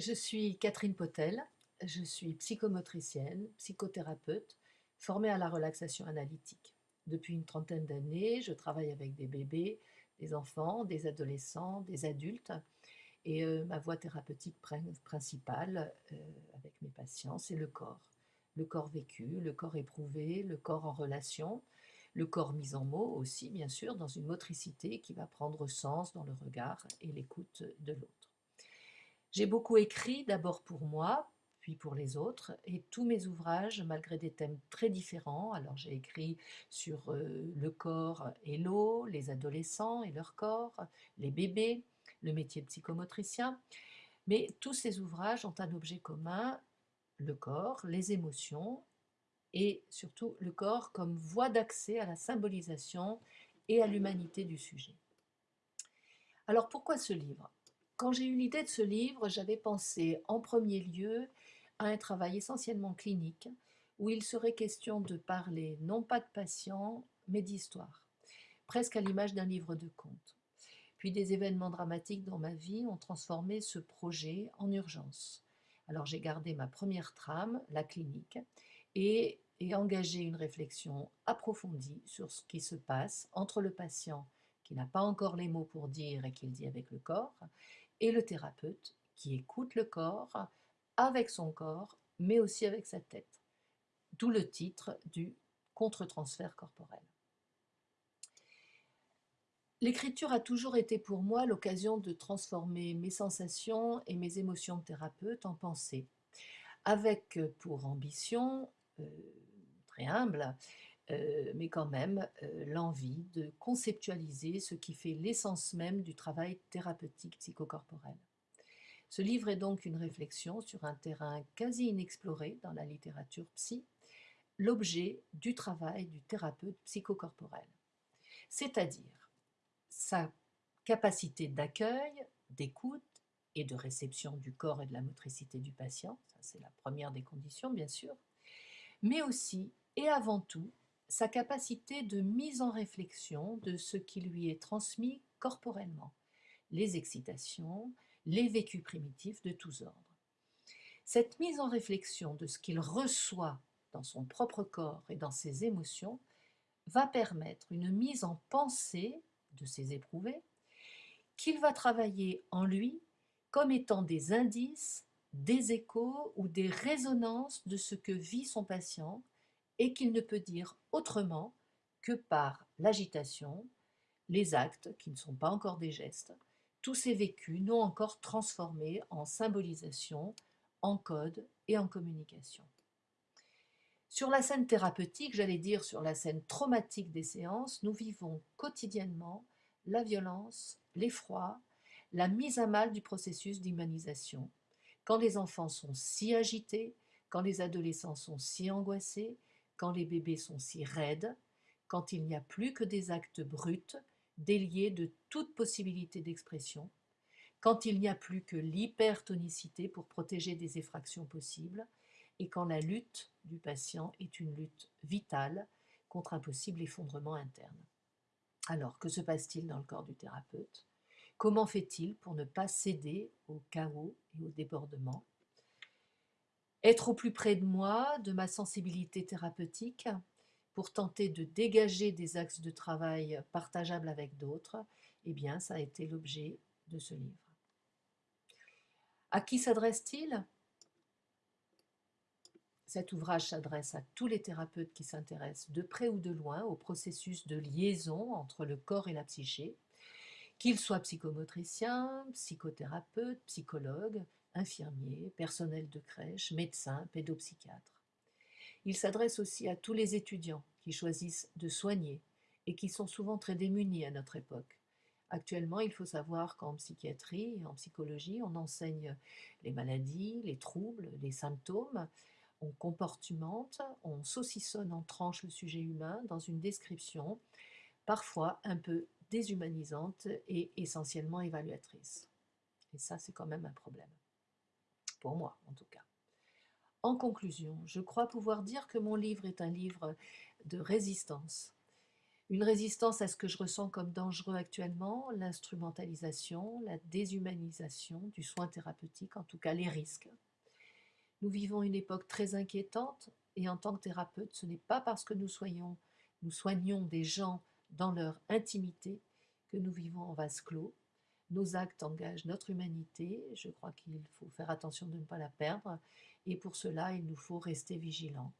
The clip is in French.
Je suis Catherine Potel, je suis psychomotricienne, psychothérapeute, formée à la relaxation analytique. Depuis une trentaine d'années, je travaille avec des bébés, des enfants, des adolescents, des adultes. Et euh, ma voie thérapeutique principale euh, avec mes patients, c'est le corps. Le corps vécu, le corps éprouvé, le corps en relation, le corps mis en mots aussi, bien sûr, dans une motricité qui va prendre sens dans le regard et l'écoute de l'autre. J'ai beaucoup écrit, d'abord pour moi, puis pour les autres, et tous mes ouvrages, malgré des thèmes très différents, alors j'ai écrit sur euh, le corps et l'eau, les adolescents et leur corps, les bébés, le métier psychomotricien, mais tous ces ouvrages ont un objet commun, le corps, les émotions et surtout le corps comme voie d'accès à la symbolisation et à l'humanité du sujet. Alors pourquoi ce livre? Quand j'ai eu l'idée de ce livre, j'avais pensé en premier lieu à un travail essentiellement clinique où il serait question de parler non pas de patients, mais d'histoire, presque à l'image d'un livre de contes. Puis des événements dramatiques dans ma vie ont transformé ce projet en urgence. Alors j'ai gardé ma première trame, la clinique, et, engagé une réflexion approfondie sur ce qui se passe entre le patient qui n'a pas encore les mots pour dire et qui le dit avec le corps, et le thérapeute qui écoute le corps avec son corps, mais aussi avec sa tête. D'où le titre du contre-transfert corporel. L'écriture a toujours été pour moi l'occasion de transformer mes sensations et mes émotions de thérapeute en pensée, avec pour ambition euh, très humble, euh, mais quand même euh, l'envie de conceptualiser ce qui fait l'essence même du travail thérapeutique psychocorporel. Ce livre est donc une réflexion sur un terrain quasi inexploré dans la littérature psy, l'objet du travail du thérapeute psychocorporel, c'est-à-dire sa capacité d'accueil, d'écoute et de réception du corps et de la motricité du patient, ça c'est la première des conditions bien sûr, mais aussi et avant tout sa capacité de mise en réflexion de ce qui lui est transmis corporellement, les excitations, les vécus primitifs de tous ordres. Cette mise en réflexion de ce qu'il reçoit dans son propre corps et dans ses émotions va permettre une mise en pensée de ses éprouvés qu'il va travailler en lui comme étant des indices des échos ou des résonances de ce que vit son patient et qu'il ne peut dire autrement que par l'agitation, les actes qui ne sont pas encore des gestes, tous ces vécus non encore transformés en symbolisation, en code et en communication. Sur la scène thérapeutique, j'allais dire sur la scène traumatique des séances, nous vivons quotidiennement la violence, l'effroi, la mise à mal du processus d'humanisation, quand les enfants sont si agités, quand les adolescents sont si angoissés, quand les bébés sont si raides, quand il n'y a plus que des actes bruts, déliés de toute possibilité d'expression, quand il n'y a plus que l'hypertonicité pour protéger des effractions possibles, et quand la lutte du patient est une lutte vitale contre un possible effondrement interne. Alors, que se passe-t-il dans le corps du thérapeute? Comment fait-il pour ne pas céder au chaos et au débordement? Être au plus près de moi, de ma sensibilité thérapeutique, pour tenter de dégager des axes de travail partageables avec d'autres, eh bien, ça a été l'objet de ce livre. À qui s'adresse-t-il? Cet ouvrage s'adresse à tous les thérapeutes qui s'intéressent de près ou de loin au processus de liaison entre le corps et la psyché, qu'il soit psychomotricien, psychothérapeute, psychologue, infirmier, personnel de crèche, médecin, pédopsychiatre. Il s'adresse aussi à tous les étudiants qui choisissent de soigner et qui sont souvent très démunis à notre époque. Actuellement, il faut savoir qu'en psychiatrie et en psychologie, on enseigne les maladies, les troubles, les symptômes, on comportemente, on saucissonne en tranche le sujet humain dans une description parfois un peu déshumanisante et essentiellement évaluatrice. Et ça, c'est quand même un problème. Pour moi, en tout cas. En conclusion, je crois pouvoir dire que mon livre est un livre de résistance. Une résistance à ce que je ressens comme dangereux actuellement, l'instrumentalisation, la déshumanisation du soin thérapeutique, en tout cas les risques. Nous vivons une époque très inquiétante et en tant que thérapeute, ce n'est pas parce que nous, soyons, nous soignons des gens dans leur intimité que nous vivons en vase clos. Nos actes engagent notre humanité, je crois qu'il faut faire attention de ne pas la perdre, et pour cela, il nous faut rester vigilants.